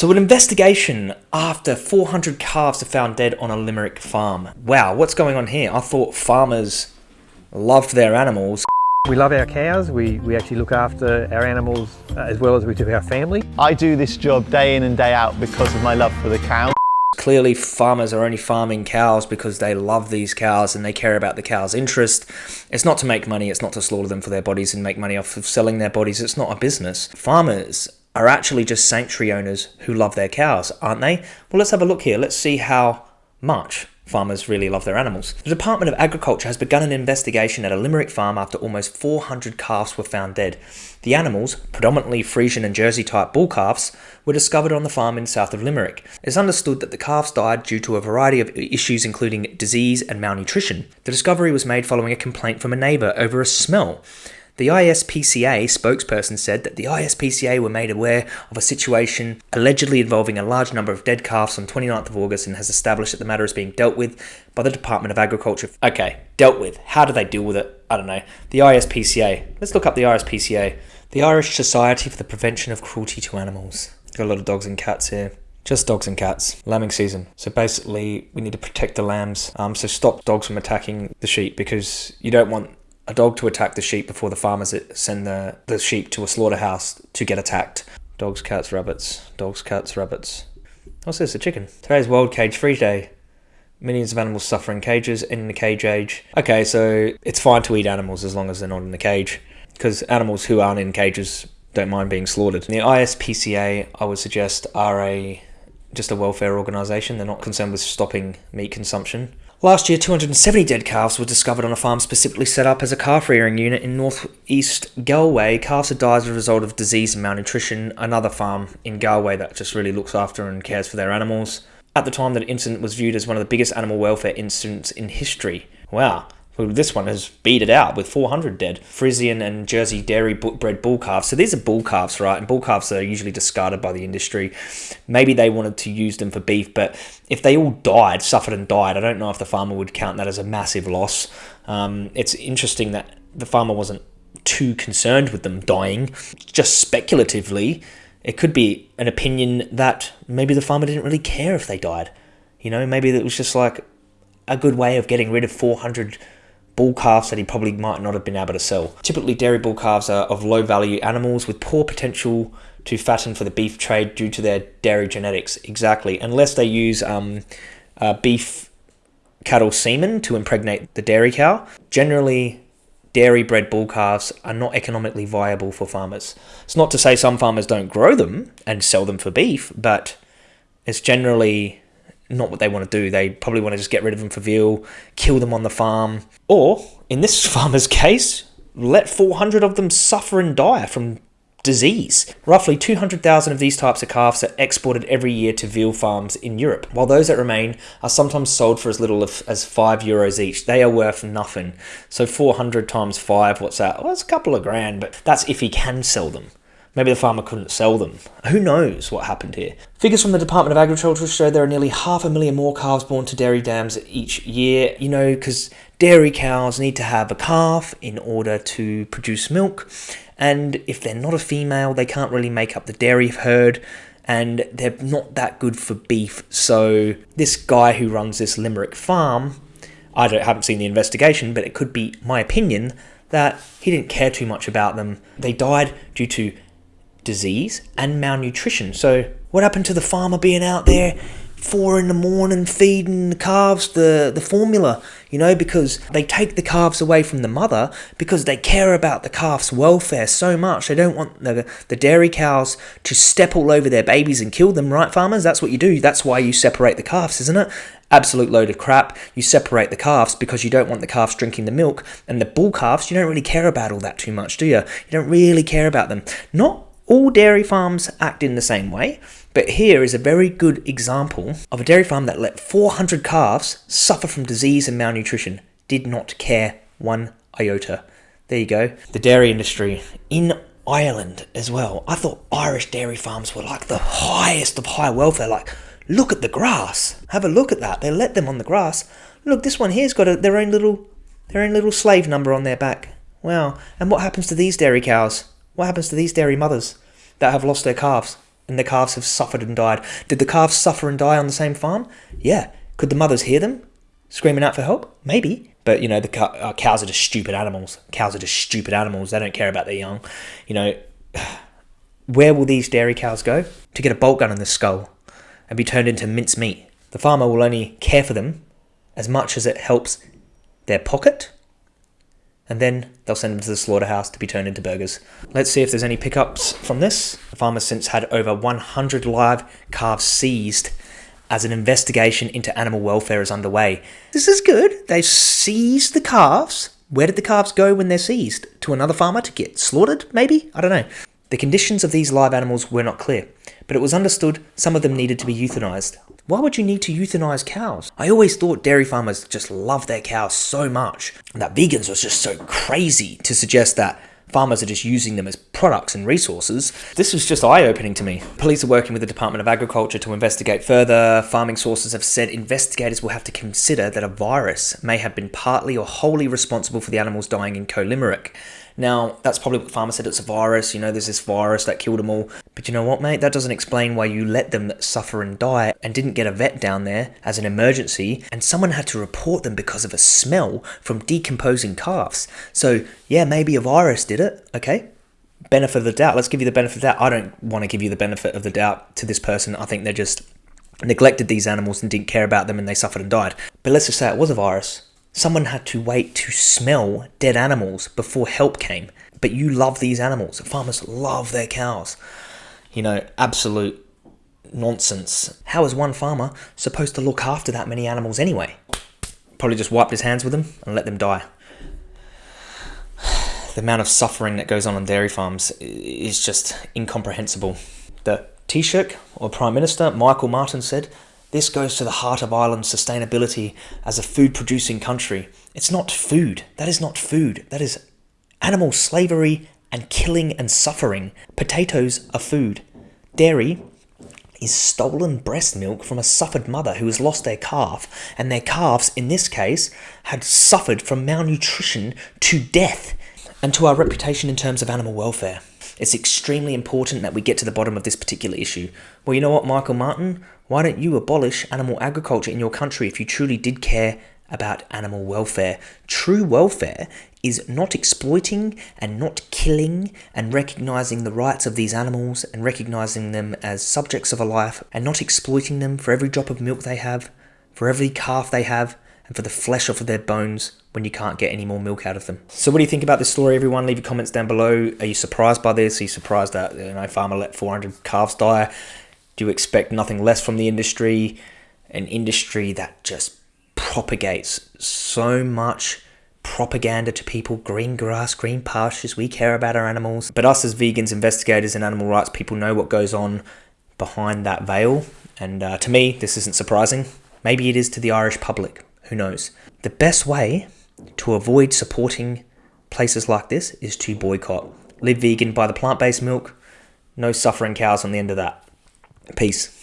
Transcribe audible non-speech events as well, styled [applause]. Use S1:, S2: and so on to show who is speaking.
S1: So an investigation after 400 calves are found dead on a Limerick farm. Wow, what's going on here? I thought farmers loved their animals.
S2: We love our cows. We, we actually look after our animals uh, as well as we do our family.
S3: I do this job day in and day out because of my love for the cows.
S1: Clearly farmers are only farming cows because they love these cows and they care about the cow's interest. It's not to make money, it's not to slaughter them for their bodies and make money off of selling their bodies. It's not a business. Farmers are actually just sanctuary owners who love their cows, aren't they? Well, let's have a look here. Let's see how much farmers really love their animals. The Department of Agriculture has begun an investigation at a Limerick farm after almost 400 calves were found dead. The animals, predominantly Friesian and Jersey type bull calves, were discovered on the farm in south of Limerick. It's understood that the calves died due to a variety of issues including disease and malnutrition. The discovery was made following a complaint from a neighbour over a smell. The ISPCA spokesperson said that the ISPCA were made aware of a situation allegedly involving a large number of dead calves on 29th of August and has established that the matter is being dealt with by the Department of Agriculture. Okay, dealt with. How do they deal with it? I don't know. The ISPCA. Let's look up the ISPCA. The Irish Society for the Prevention of Cruelty to Animals. Got a lot of dogs and cats here. Just dogs and cats. Lambing season. So basically, we need to protect the lambs. Um, so stop dogs from attacking the sheep because you don't want a dog to attack the sheep before the farmers send the, the sheep to a slaughterhouse to get attacked. Dogs, cats, rabbits. Dogs, cats, rabbits. What's this? A chicken. Today's World Cage Free Day. Millions of animals suffer in cages, in the cage age. Okay, so it's fine to eat animals as long as they're not in the cage. Because animals who aren't in cages don't mind being slaughtered. The ISPCA, I would suggest, are a just a welfare organisation. They're not concerned with stopping meat consumption. Last year, 270 dead calves were discovered on a farm specifically set up as a calf rearing unit in northeast Galway. Calves had died as a result of disease and malnutrition. Another farm in Galway that just really looks after and cares for their animals. At the time, that incident was viewed as one of the biggest animal welfare incidents in history. Wow. This one has beat it out with 400 dead. Friesian and Jersey dairy bred bull calves. So these are bull calves, right? And bull calves are usually discarded by the industry. Maybe they wanted to use them for beef, but if they all died, suffered and died, I don't know if the farmer would count that as a massive loss. Um, it's interesting that the farmer wasn't too concerned with them dying. Just speculatively, it could be an opinion that maybe the farmer didn't really care if they died. You know, maybe it was just like a good way of getting rid of 400 bull calves that he probably might not have been able to sell. Typically, dairy bull calves are of low value animals with poor potential to fatten for the beef trade due to their dairy genetics. Exactly, unless they use um, uh, beef cattle semen to impregnate the dairy cow. Generally, dairy bred bull calves are not economically viable for farmers. It's not to say some farmers don't grow them and sell them for beef, but it's generally not what they want to do. They probably want to just get rid of them for veal, kill them on the farm, or in this [laughs] farmer's case, let 400 of them suffer and die from disease. Roughly 200,000 of these types of calves are exported every year to veal farms in Europe, while those that remain are sometimes sold for as little as 5 euros each. They are worth nothing. So 400 times 5, what's that? Well, it's a couple of grand, but that's if he can sell them. Maybe the farmer couldn't sell them. Who knows what happened here? Figures from the Department of Agriculture show there are nearly half a million more calves born to dairy dams each year. You know, because dairy cows need to have a calf in order to produce milk. And if they're not a female, they can't really make up the dairy herd and they're not that good for beef. So this guy who runs this Limerick farm, I haven't seen the investigation, but it could be my opinion that he didn't care too much about them. They died due to disease and malnutrition. So what happened to the farmer being out there four in the morning feeding the calves the, the formula, you know, because they take the calves away from the mother because they care about the calf's welfare so much. They don't want the, the dairy cows to step all over their babies and kill them, right, farmers? That's what you do. That's why you separate the calves, isn't it? Absolute load of crap. You separate the calves because you don't want the calves drinking the milk. And the bull calves, you don't really care about all that too much, do you? You don't really care about them. Not all dairy farms act in the same way, but here is a very good example of a dairy farm that let 400 calves suffer from disease and malnutrition, did not care one iota. There you go. The dairy industry in Ireland as well. I thought Irish dairy farms were like the highest of high welfare. Like, look at the grass. Have a look at that. They let them on the grass. Look, this one here's got a, their own little, their own little slave number on their back. Wow. And what happens to these dairy cows? What happens to these dairy mothers that have lost their calves and the calves have suffered and died. Did the calves suffer and die on the same farm? Yeah. Could the mothers hear them screaming out for help? Maybe. But you know, the uh, cows are just stupid animals. Cows are just stupid animals. They don't care about their young. You know, [sighs] where will these dairy cows go? To get a bolt gun in the skull and be turned into mince meat. The farmer will only care for them as much as it helps their pocket, and then they'll send them to the slaughterhouse to be turned into burgers. Let's see if there's any pickups from this. The farmer's since had over 100 live calves seized as an investigation into animal welfare is underway. This is good. They've seized the calves. Where did the calves go when they're seized? To another farmer to get slaughtered, maybe? I don't know. The conditions of these live animals were not clear, but it was understood some of them needed to be euthanized. Why would you need to euthanize cows? I always thought dairy farmers just love their cows so much, that vegans was just so crazy to suggest that farmers are just using them as products and resources. This was just eye opening to me. Police are working with the Department of Agriculture to investigate further. Farming sources have said investigators will have to consider that a virus may have been partly or wholly responsible for the animals dying in Coe Limerick. Now, that's probably what the farmer said it's a virus, you know, there's this virus that killed them all. But you know what, mate? That doesn't explain why you let them suffer and die and didn't get a vet down there as an emergency and someone had to report them because of a smell from decomposing calves. So, yeah, maybe a virus did it, okay? Benefit of the doubt. Let's give you the benefit of the doubt. I don't want to give you the benefit of the doubt to this person. I think they're just neglected these animals and didn't care about them and they suffered and died. But let's just say it was a virus. Someone had to wait to smell dead animals before help came. But you love these animals. Farmers love their cows. You know, absolute nonsense. How is one farmer supposed to look after that many animals anyway? Probably just wiped his hands with them and let them die. The amount of suffering that goes on on dairy farms is just incomprehensible. The Taoiseach, or Prime Minister, Michael Martin, said this goes to the heart of Ireland's sustainability as a food producing country. It's not food. That is not food. That is animal slavery and killing and suffering. Potatoes are food. Dairy is stolen breast milk from a suffered mother who has lost their calf, and their calves, in this case, had suffered from malnutrition to death, and to our reputation in terms of animal welfare. It's extremely important that we get to the bottom of this particular issue. Well, you know what, Michael Martin? Why don't you abolish animal agriculture in your country if you truly did care about animal welfare? True welfare is not exploiting and not killing and recognizing the rights of these animals and recognizing them as subjects of a life and not exploiting them for every drop of milk they have, for every calf they have, and for the flesh off of their bones when you can't get any more milk out of them. So what do you think about this story, everyone? Leave your comments down below. Are you surprised by this? Are you surprised that you know farmer let 400 calves die? Do you expect nothing less from the industry? An industry that just propagates so much propaganda to people green grass, green pastures. We care about our animals. But us as vegans, investigators, and animal rights people know what goes on behind that veil. And uh, to me, this isn't surprising. Maybe it is to the Irish public. Who knows? The best way to avoid supporting places like this is to boycott. Live vegan, buy the plant based milk, no suffering cows on the end of that. Peace.